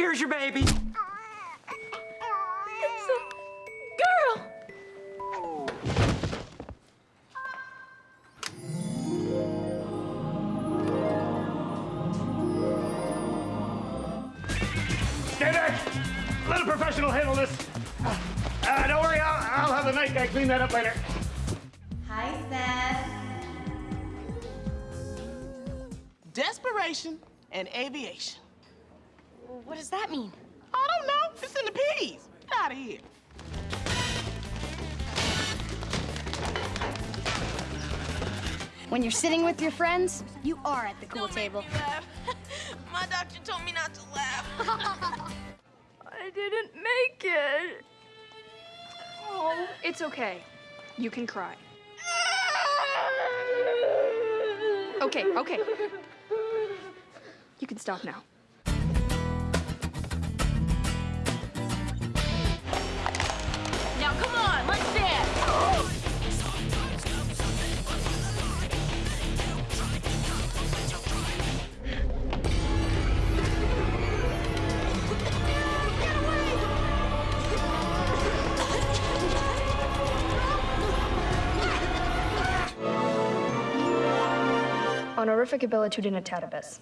Here's your baby. It's a girl. Stay back! Let a professional handle this. Uh, don't worry, I'll, I'll have the night guy clean that up later. Hi, Seth. Desperation and aviation. What does that mean? I don't know. It's in the P's. Get out of here. When you're sitting with your friends, you are at the cool Don't make table. me laugh. My doctor told me not to laugh. I didn't make it. Oh, it's okay. You can cry. Okay, okay. You can stop now. Now Honorific abilitudinitatis.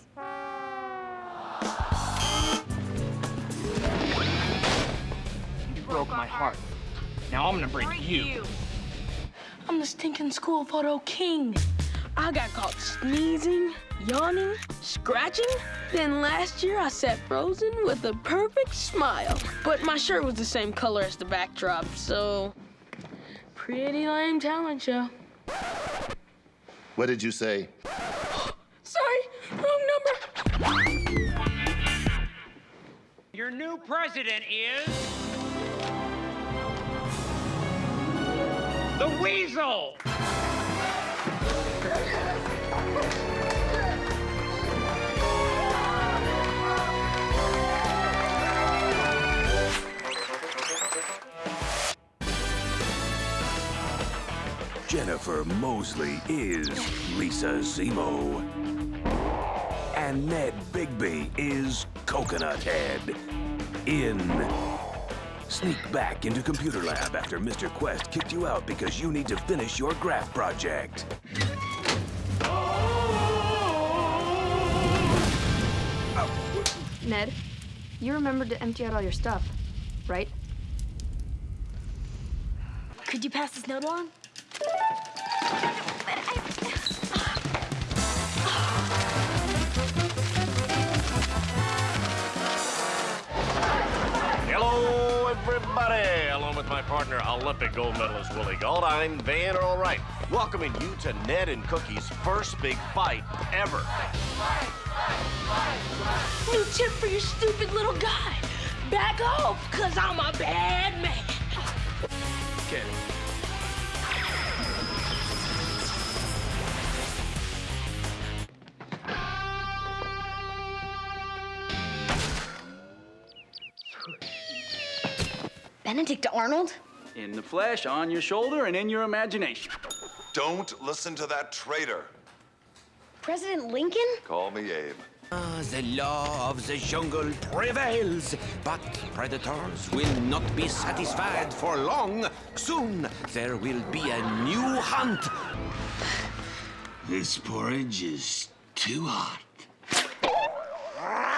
You broke my heart. Now I'm gonna break you. I'm the stinking school photo king. I got caught sneezing, yawning, scratching. Then last year I sat frozen with a perfect smile. But my shirt was the same color as the backdrop, so pretty lame talent show. What did you say? Your new president is. The Weasel! Jennifer Mosely is Lisa Zemo. And Ned Bigby is Coconut Head. In. Sneak back into Computer Lab after Mr. Quest kicked you out because you need to finish your graph project. Ned, you remembered to empty out all your stuff, right? Could you pass this note along? Everybody. Along with my partner, Olympic gold medalist Willie Gold, I'm Van Earl Wright, welcoming you to Ned and Cookie's first big fight ever. New tip for your stupid little guy. Back off, cause I'm a bad man. Okay. Benedict Arnold? In the flesh, on your shoulder, and in your imagination. Don't listen to that traitor. President Lincoln? Call me Abe. Ah, the law of the jungle prevails, but predators will not be satisfied for long. Soon there will be a new hunt. This porridge is too hot. Ah!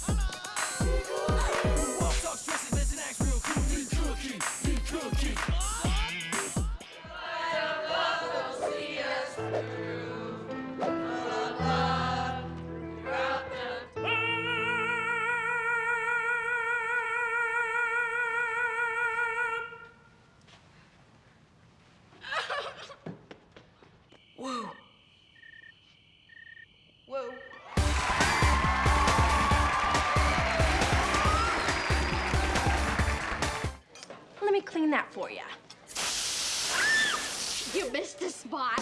that for you. You missed a spot.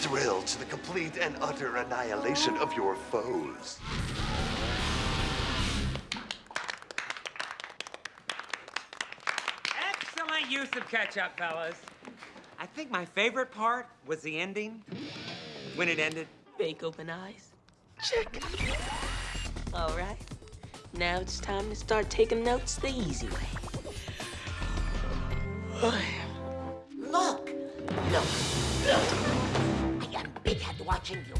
Thrill to the complete and utter annihilation of your foes. Excellent use of ketchup, fellas. I think my favorite part was the ending. When it ended. Fake open eyes. Check. All right. Now it's time to start taking notes the easy way. Look! Look! Look! I am big head watching you.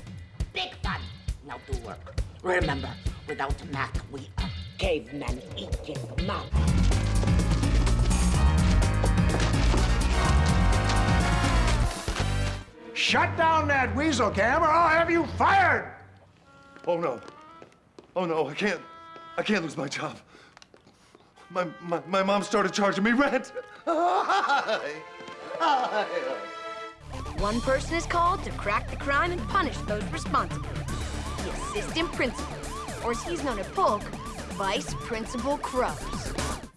Big fun. Now do work. Remember, without Mac, we are cavemen eating mouth. Shut down that weasel cam or I'll have you fired! Oh no. Oh no, I can't. I can't lose my job. My, my, my mom started charging me rent. One person is called to crack the crime and punish those responsible. The assistant principal, or as he's known at Polk, Vice Principal Crows.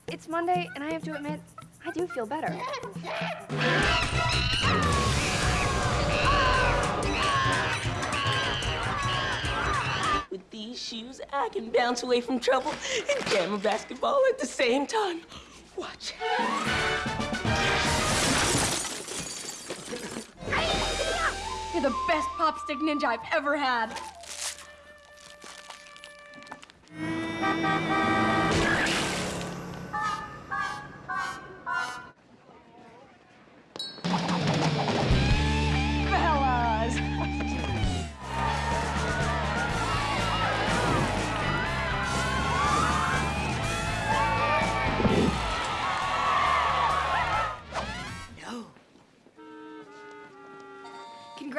It's Monday, and I have to admit, I do feel better. these shoes, I can bounce away from trouble and jam a basketball at the same time. Watch. You're the best popstick ninja I've ever had.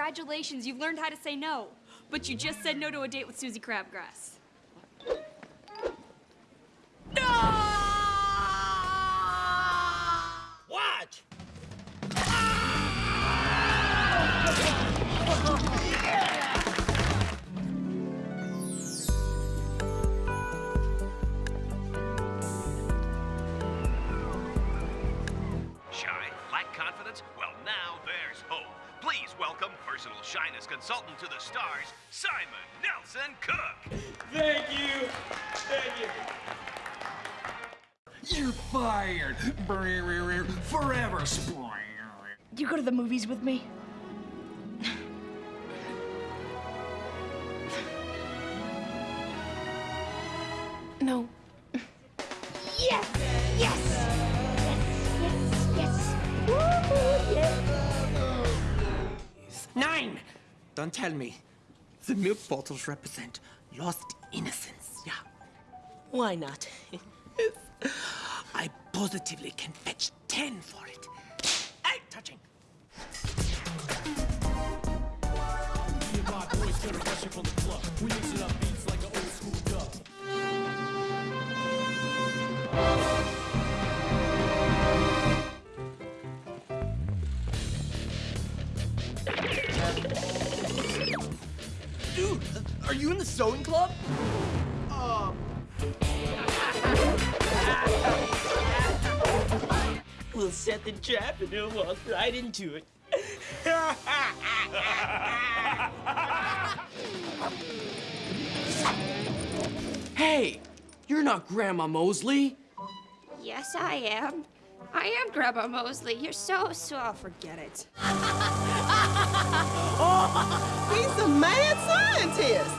Congratulations, you've learned how to say no. But you just said no to a date with Suzie Crabgrass. Welcome personal shyness consultant to the stars, Simon Nelson Cook. Thank you. Thank you. You're fired. Forever. Do you go to the movies with me? No. Don't tell me. The milk bottles represent lost innocence. Yeah. Why not? I positively can fetch ten for it. Hey, touching. Dude, are you in the sewing club? Um. We'll set the trap and he'll walk right into it. Hey, you're not Grandma Mosely. Yes, I am. I am Grandma Mosely. You're so, so. Forget it. Oh, he's a mad scientist.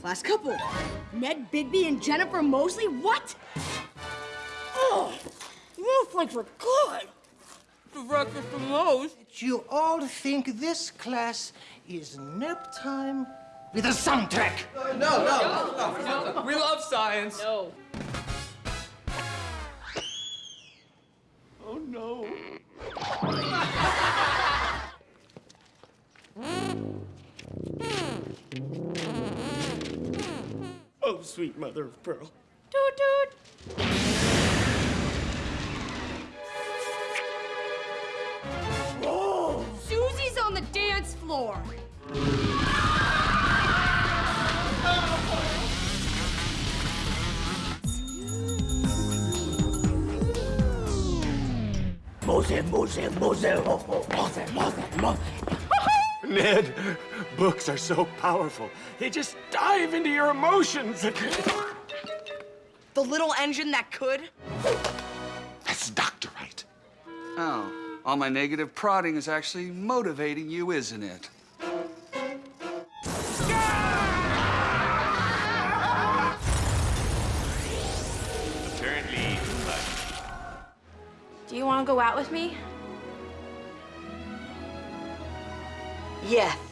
Class couple. Ned Bigby and Jennifer Mosely? What? Oh, snowflakes are good. The breakfast for most. You all think this class is nap time with a soundtrack? No, no, no. We love science. No. sweet mother of pearl. Toot toot! Whoa! Suzie's on the dance floor. Moze, Moze, Moze, Moze, Moze, Moze. Ned, books are so powerful. They just dive into your emotions. The little engine that could? That's Dr. Right. Oh, all my negative prodding is actually motivating you, isn't it? Apparently, Do you want to go out with me? Yes.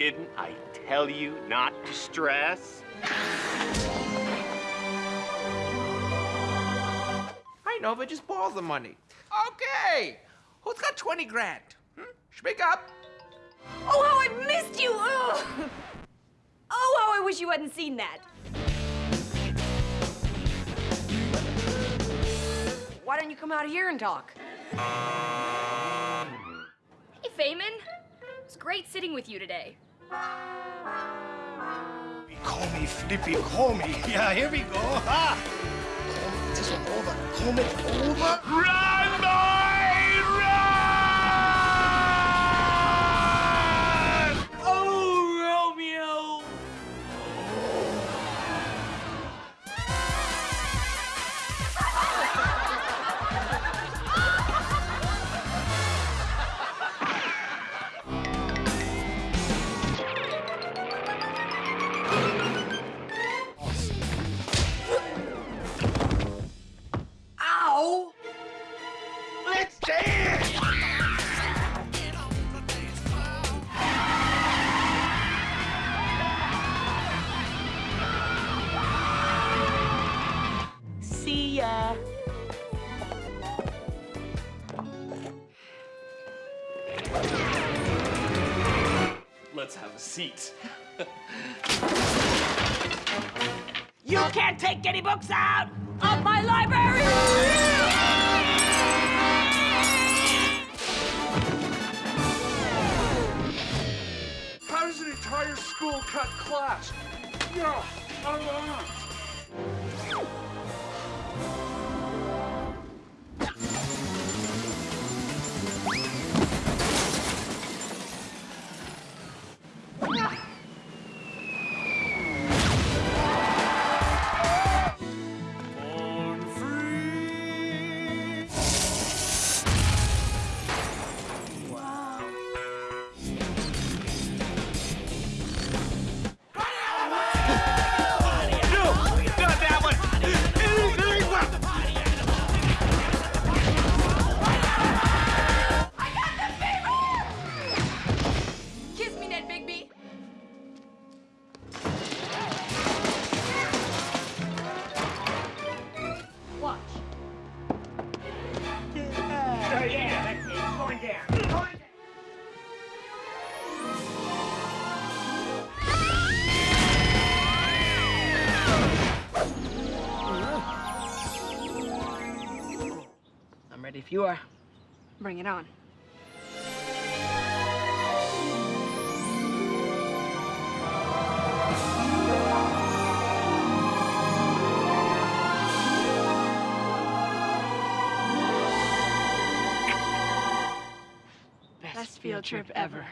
Didn't I tell you not to stress? I know, but just borrow the money. Okay. Who's got 20 grand? Hmm? Speak up. Oh, how I missed you! Ugh. Oh, how I wish you hadn't seen that. Why don't you come out here and talk? Hey, Feynman. It's great sitting with you today. Call me Flippy, call me. Yeah, here we go. Ha! Call me this over. Call me over. Seat. You can't take any books out of my library! How does an entire school cut class? Yeah, I'm on. If you are. Bring it on. Best field trip ever.